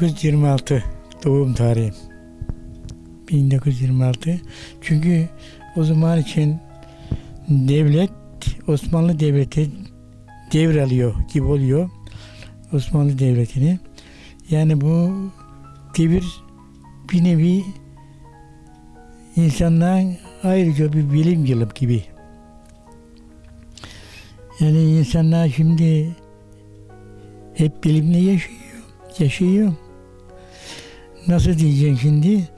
1926 doğum tarihim. 1926. Çünkü o zaman için devlet Osmanlı Devleti devralıyor gibi oluyor. Osmanlı Devleti'ni. Yani bu devir bir nevi insanların ayrıca bir bilim yılı gibi. Yani insanlar şimdi hep bilimle yaşıyor. Yaşıyor. Nasıl diyeceksin şimdi?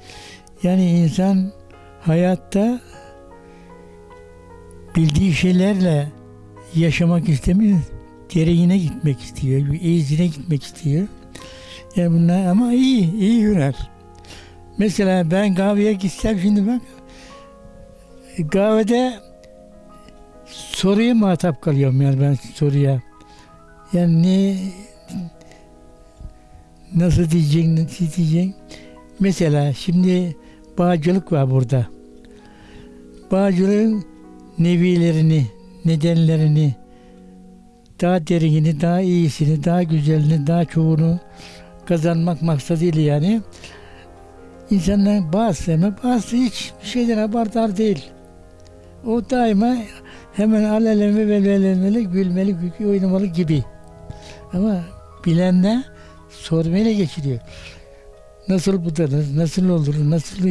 Yani insan hayatta bildiği şeylerle yaşamak istemiyor. Gereğine gitmek istiyor. iyisine gitmek istiyor. Yani bunlar ama iyi, iyi hüner. Mesela ben kahveye gitsem şimdi bak kahvede soruya muhatap kalıyorum yani ben soruya. Yani ne nasıl diyeceksin, nasıl diyeceksin? Mesela şimdi bağcılık var burada. Bağcılığın nevilerini, nedenlerini, daha derinini, daha iyisini, daha güzelini, daha çoğunu kazanmak maksadıyla yani insanların bazısı ama bazısı hiç bir şeyden haberdar değil. O daima hemen aleleme ve velemeli, gülmeli, oynamalı gibi. Ama bilen de sormayla geçiriyor. Nasıl bu da nasıl olur, nasıl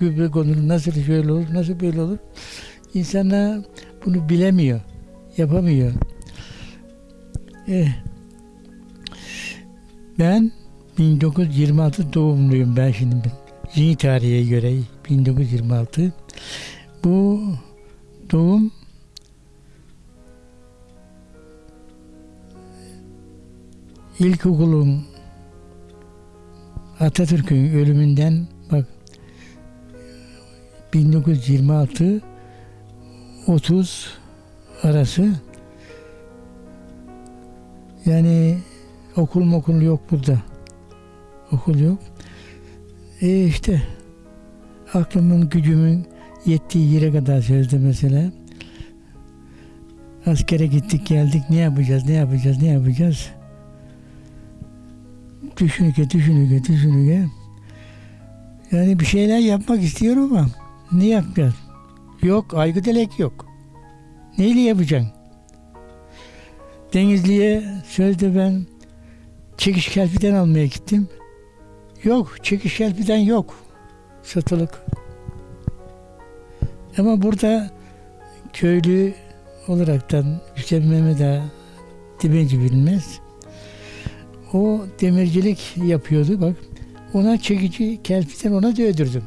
gübre konur, nasıl şöyle olur, nasıl böyle olur. İnsanlar bunu bilemiyor, yapamıyor. Eh, ben 1926 doğumluyum ben şimdi. Yeni tarihe göre 1926. Bu doğum ilkokulun Atatürk'ün ölümünden bak 1926 30 arası yani okul okul yok burada. Okul yok. E işte aklımın gücümün yettiği yere kadar sözde mesela. Askere gittik geldik ne yapacağız ne yapacağız ne yapacağız. Düşünüke düşünüke düşünüke. Yani bir şeyler yapmak istiyorum ama ne yapacağız? Yok aygı delek yok. Neyle yapacaksın? Denizli'ye sözde ben çekiş kelpiden almaya gittim. Yok, çekiş kelpiden yok. Satılık. Ama burada köylü olaraktan Hüseyin Mehmet Ağa Dibenci bilmez. O demircilik yapıyordu bak. Ona çekici kelpiden ona dövdürdüm.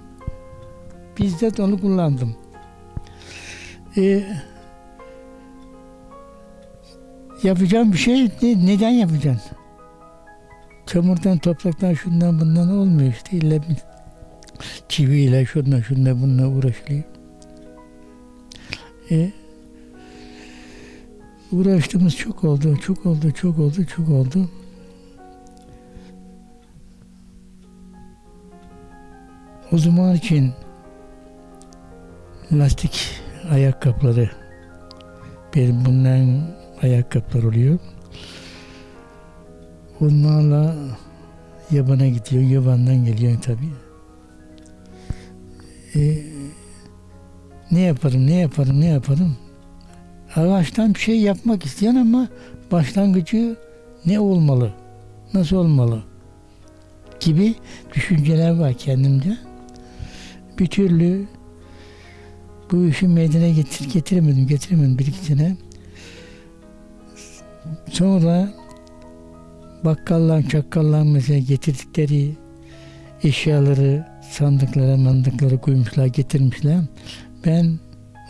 Bizzat onu kullandım. Ee, yapacağım bir şey ne, neden yapacaksın? Çamurdan, topraktan, şundan bundan olmuyor işte. İlla bir çiviyle, şundan, şundan bununla uğraşılıyor. E, uğraştığımız çok oldu, çok oldu, çok oldu, çok oldu. O zaman için lastik ayakkabıları benim bunların ayakkabılar oluyor. Onlarla yabana gidiyor. Yabandan geliyor tabii. Ee, ne yaparım, ne yaparım, ne yaparım? Ağaçtan bir şey yapmak isteyen ama başlangıcı ne olmalı? Nasıl olmalı? Gibi düşünceler var kendimde. Bir türlü bu işi meydana getir, getiremedim, getiremedim bir iki sene. Sonra bakkallar, çakkallar mesela getirdikleri eşyaları sandıklara, mandıklara koymuşlar, getirmişler. Ben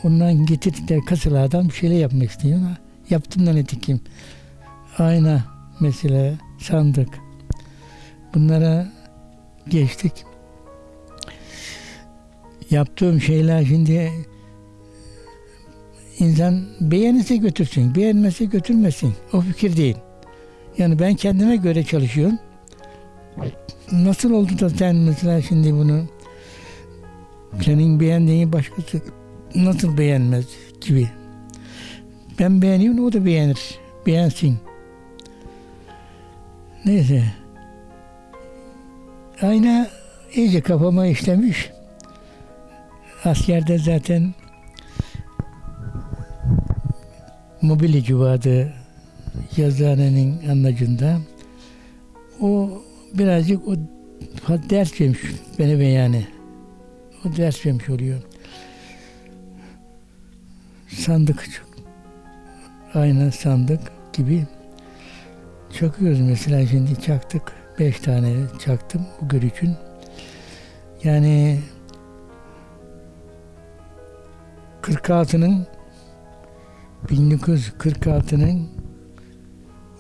ondan getirdikleri kasalardan bir şeyler yapmak istiyorum. Yaptım da ne dikeyim. Ayna mesela, sandık. Bunlara geçtik. Yaptığım şeyler şimdi insan beğenirse götürsün, beğenmezse götürmesin. O fikir değil. Yani ben kendime göre çalışıyorum. Nasıl oldu da sen mesela şimdi bunu senin beğendiğini başkası nasıl beğenmez gibi. Ben beğeniyorum o da beğenir. Beğensin. Neyse. Ayna iyice kafama işlemiş. Askerde zaten mobilyacı vardı yazıhanenin anlacında. O birazcık o ders vermiş beni ve yani. O ders vermiş oluyor. Sandık ayna sandık gibi çakıyoruz mesela şimdi çaktık. Beş tane çaktım bu gün için. Yani 46'nın 1946'nın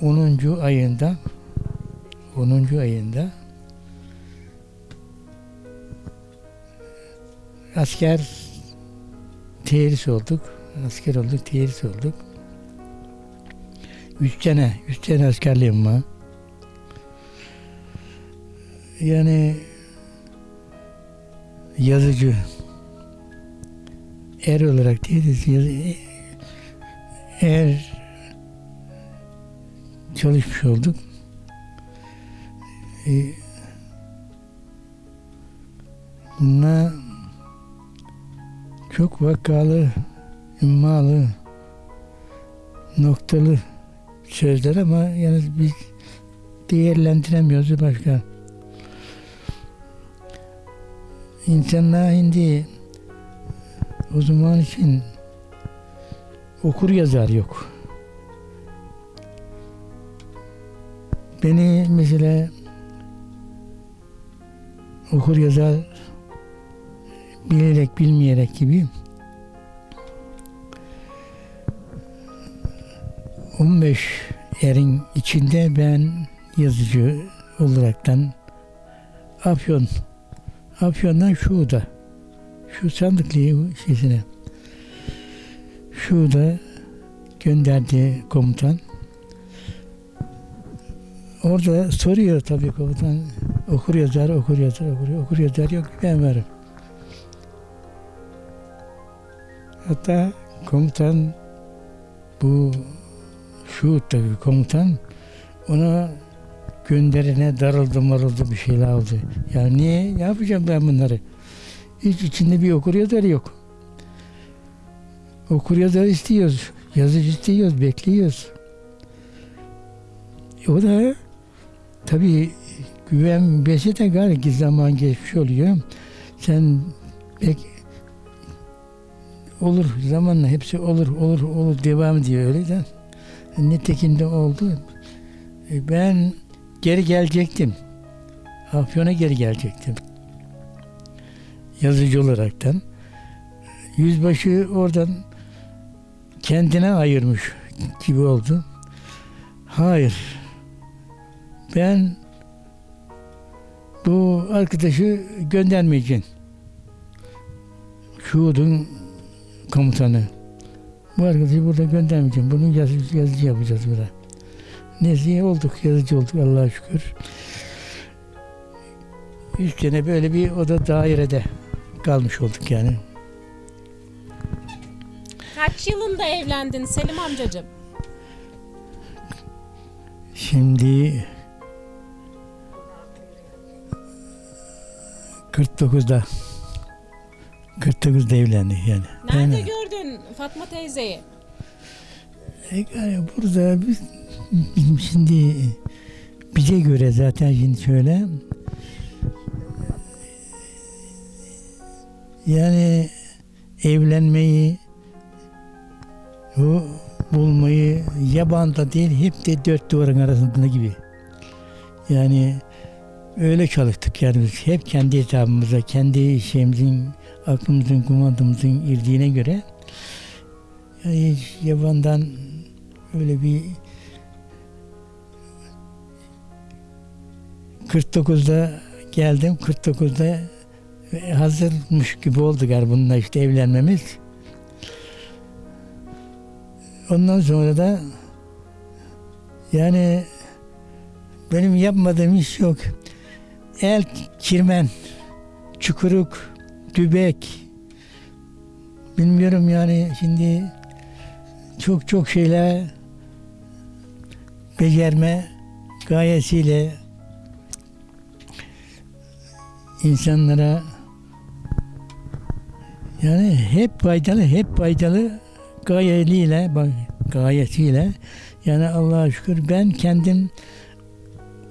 10. ayında 10. ayında asker terhis olduk. Asker olduk, terhis olduk. Üç sene, üç sene askerliğim var. Yani yazıcı er olarak değiliz. Er çalışmış olduk. Ee, bununla çok vakalı, immalı, noktalı sözler ama yani biz değerlendiremiyoruz başka. İnsanlar şimdi o zaman için okur yazar yok. Beni mesela okur yazar bilerek bilmeyerek gibi 15 erin içinde ben yazıcı olaraktan Afyon Afyon'dan Şu'da şu sandıklı şeysine Şu'da gönderdi komutan. Orada soruyor tabii komutan. Okur yazar, okur yazar, okur, okur yazar yok ben varım. Hatta komutan bu şu tabii komutan ona gönderene darıldı marıldı bir şeyler oldu. Ya niye? Ne yapacağım ben bunları? Hiç içinde bir okur yazar yok. Okur yazar istiyoruz. Yazıcı istiyoruz, bekliyoruz. O da tabii güven besi de galiba zaman geçmiş oluyor. Sen bek olur zamanla hepsi olur olur olur devam ediyor öyle de. Nitekim de oldu. E, Ben geri gelecektim. Afyon'a geri gelecektim. Yazıcı olaraktan. Yüzbaşı oradan kendine ayırmış gibi oldu. Hayır. Ben bu arkadaşı göndermeyeceğim. Şuud'un komutanı. Bu arkadaşı burada göndermeyeceğim. Bunu yazıcı, yazıcı yapacağız burada. Neyse olduk, yazıcı olduk Allah'a şükür. Üç sene böyle bir oda dairede kalmış olduk yani. Kaç yılında evlendin Selim amcacığım? Şimdi 49'da 49'da evlendik yani. Nerede Yani, gördün Fatma teyzeyi? e, yani burada biz, bizim şimdi bize göre zaten şimdi şöyle yani evlenmeyi bu bulmayı yabanda değil hep de dört duvarın arasında gibi. Yani öyle çalıştık yani biz hep kendi hesabımıza, kendi şeyimizin, aklımızın, kumandamızın irdiğine göre yani yabandan öyle bir 49'da geldim. 49'da hazırmış gibi oldu galiba bununla işte evlenmemiz. Ondan sonra da yani benim yapmadığım iş yok. El kirmen, çukuruk, dübek bilmiyorum yani şimdi çok çok şeyler becerme gayesiyle insanlara yani hep faydalı, hep faydalı gayeliyle, bak gayesiyle yani Allah'a şükür ben kendim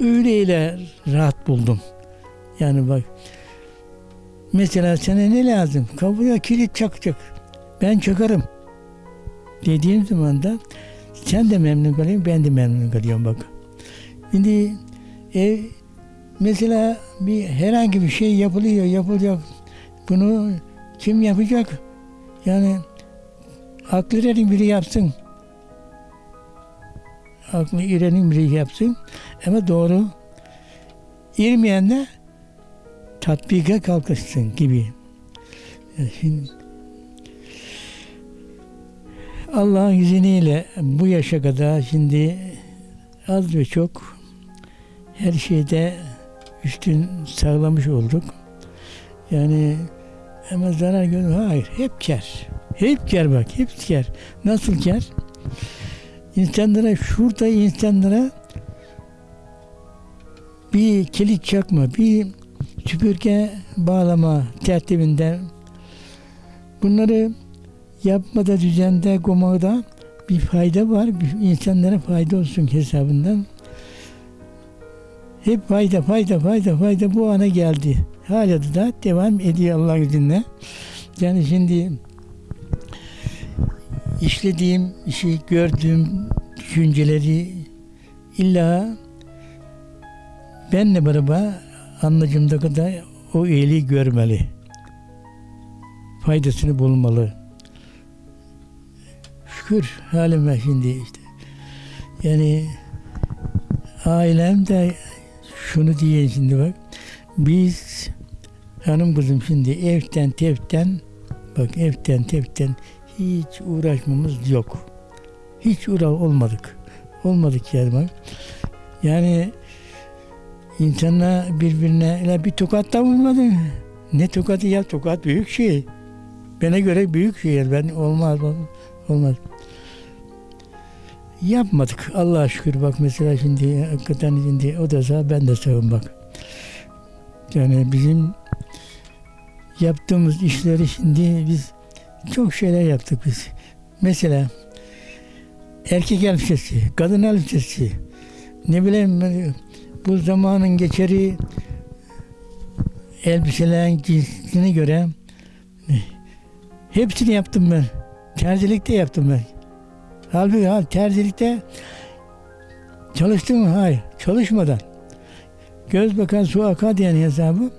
öyleyle rahat buldum. Yani bak mesela sana ne lazım? Kapıya kilit çakacak. Ben çakarım. Dediğim zaman da sen de memnun kalıyorsun, ben de memnun kalıyorum bak. Şimdi ev mesela bir herhangi bir şey yapılıyor, yapılacak. Bunu kim yapacak? Yani aklı erin biri yapsın. Aklı irenin biri yapsın. Ama doğru. İrmeyen de tatbika kalkışsın gibi. Yani şimdi Allah'ın izniyle bu yaşa kadar şimdi az ve çok her şeyde üstün sağlamış olduk. Yani ama zarar gör hayır hep kar. Hep kar bak hep kar. Nasıl kar? İnsanlara şurada insanlara bir kilit çakma, bir süpürge bağlama tertibinden bunları yapmada, düzende, gomada bir fayda var. İnsanlara fayda olsun hesabından. Hep fayda, fayda, fayda, fayda bu ana geldi. Hala da devam ediyor Allah izniyle. Yani şimdi işlediğim işi, gördüğüm düşünceleri illa benle beraber anlayacağımda kadar o iyiliği görmeli. Faydasını bulmalı. Şükür halime şimdi işte. Yani ailem de şunu diye şimdi bak. Biz hanım kızım şimdi evden tevden bak evden tevden hiç uğraşmamız yok. Hiç uğra olmadık. Olmadık yani bak. Yani insanlar birbirine bir tokat da vurmadı. Ne tokatı ya tokat büyük şey. Bana göre büyük şey. Ben olmaz olmaz. Yapmadık. Allah'a şükür bak mesela şimdi hakikaten şimdi o da sağ ben de sağım bak. Yani bizim yaptığımız işleri şimdi biz çok şeyler yaptık biz. Mesela erkek elbisesi, kadın elbisesi, ne bileyim bu zamanın geçeri elbiselerin cinsine göre hepsini yaptım ben. Terzilikte yaptım ben. Halbuki ha, terzilikte çalıştım mı? Hayır. Çalışmadan. Göz bakan su akar diyen hesabı.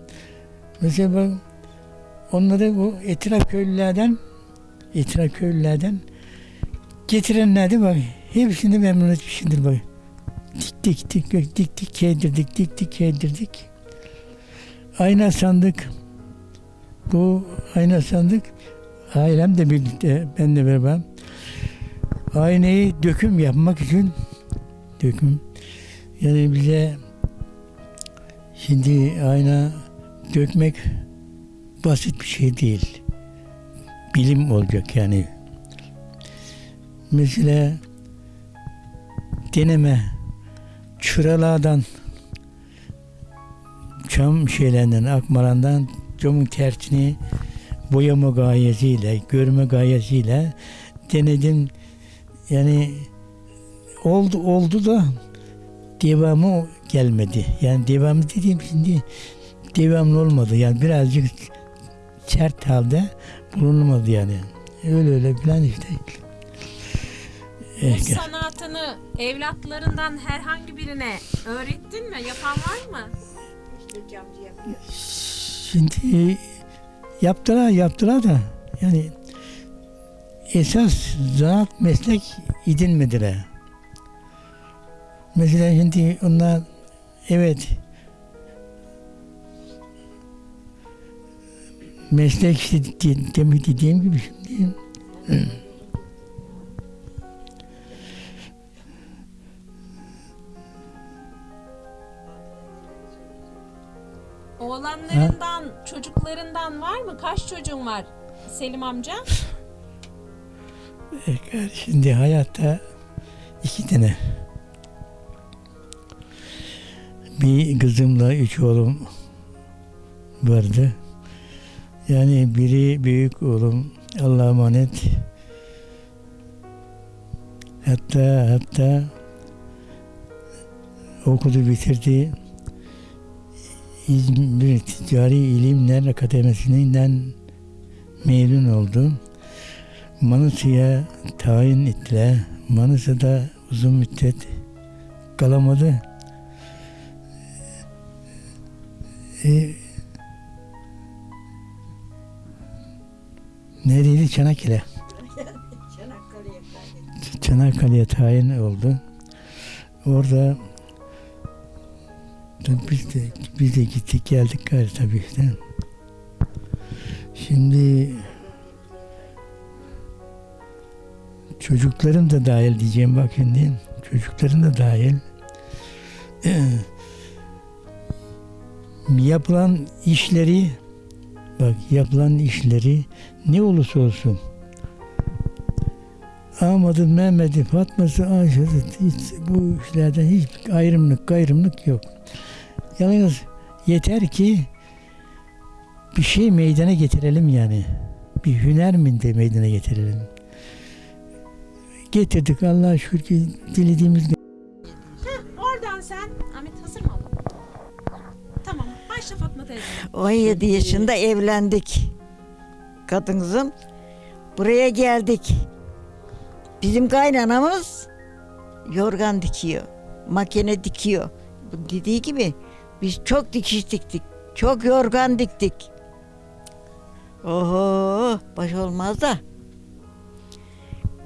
Mesela onları bu etraf köylülerden etraf köylülerden getirenlerdi bak. Hepsini memnun etmişimdir bak. Dik dik dik dik dik keydirdik dik dik keydirdik. Ayna sandık. Bu ayna sandık ailem de birlikte ben de beraber aynayı döküm yapmak için döküm yani bize şimdi ayna dökmek basit bir şey değil. Bilim olacak yani. Mesela deneme çıralardan çam şeylerinden, akmarandan camın tersini boyama gayesiyle, görme gayesiyle denedim. Yani oldu oldu da devamı gelmedi. Yani devamı dediğim şimdi devamlı olmadı. Yani birazcık sert halde bulunmadı yani. Öyle öyle falan işte. Bu Eh, sanatını evlatlarından herhangi birine öğrettin mi? Yapan var mı? Şimdi yaptılar yaptılar da yani esas zanaat meslek edinmediler. Mesela şimdi onlar evet meslek işte de- demin dediğim gibi şimdi Oğlanlarından, çocuklarından var mı? Kaç çocuğun var Selim amca? şimdi hayatta iki tane bir kızımla üç oğlum vardı. Yani biri büyük oğlum Allah'a emanet. Hatta hatta okudu bitirdi. İzmir Ticari İlimler Akademisi'nden mezun oldu. Manisa'ya tayin ettiler. Manisa'da uzun müddet kalamadı. E, neredeydi? Çanakkale. Çanakkale'ye tayin oldu. Orada biz de, biz de gittik geldik gayri tabii işte. Şimdi çocuklarım da dahil diyeceğim bak şimdi. Çocuklarım da dahil. yapılan işleri bak yapılan işleri ne olursa olsun Ahmet'i, Mehmet'i, Fatma'sı, Ayşe'si bu işlerden hiç ayrımlık, gayrımlık yok. Yalnız yeter ki bir şey meydana getirelim yani. Bir hüner mi de meydana getirelim. Getirdik Allah'a şükür ki dilediğimiz Oradan 17 yaşında evlendik. Kadınızım. Buraya geldik. Bizim kaynanamız yorgan dikiyor. Makine dikiyor. Dediği gibi biz çok dikiş diktik. Çok yorgan diktik. Oho baş olmaz da.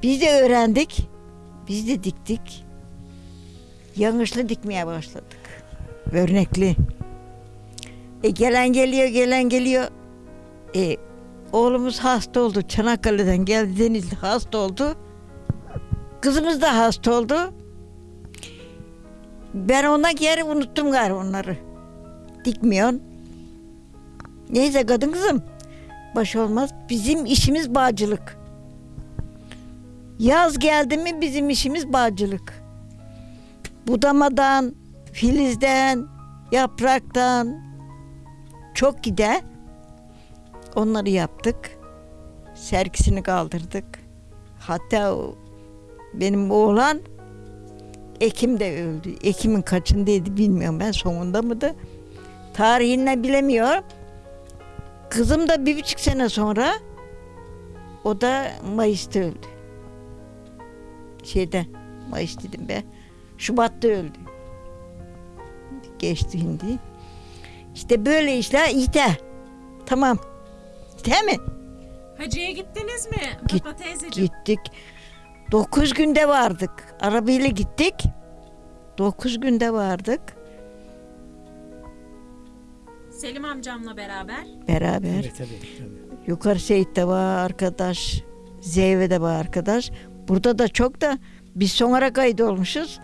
Biz de öğrendik. Biz de diktik. Yanlışlı dikmeye başladık. Örnekli. E gelen geliyor, gelen geliyor. E, oğlumuz hasta oldu. Çanakkale'den geldi, Denizli hasta oldu. Kızımız da hasta oldu. Ben ona geri unuttum galiba onları. Dikmiyorsun. Neyse kadın kızım. Baş olmaz. Bizim işimiz bağcılık. Yaz geldi mi bizim işimiz bağcılık. Budamadan, filizden, yapraktan, çok gider. Onları yaptık. Sergisini kaldırdık. Hatta benim oğlan Ekim'de öldü. Ekim'in kaçındaydı bilmiyorum ben sonunda mıydı? Tarihini bilemiyorum. Kızım da bir buçuk sene sonra o da Mayıs'ta öldü. Şeyde Mayıs dedim be. Şubat'ta öldü. Geçti şimdi. İşte böyle işler işte. Tamam. Değil mi? Hacı'ya gittiniz mi Git- Fatma teyzeciğim? Gittik. Dokuz günde vardık. Arabayla gittik. Dokuz günde vardık. Selim amcamla beraber. Beraber. Evet, tabii, tabii. Yukarı Seyit'te var arkadaş. Zeyve'de var arkadaş. Burada da çok da biz sonra kayıt olmuşuz.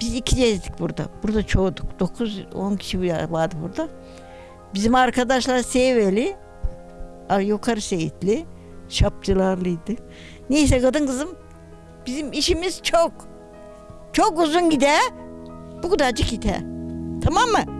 Biz iki gezdik burada. Burada çoğuduk. 9-10 kişi vardı burada. Bizim arkadaşlar Seyveli, ar- yukarı Seyitli, şapçılarlıydı. Neyse kadın kızım bizim işimiz çok. Çok uzun gider. Bu kadarcık gider. Tamam mı?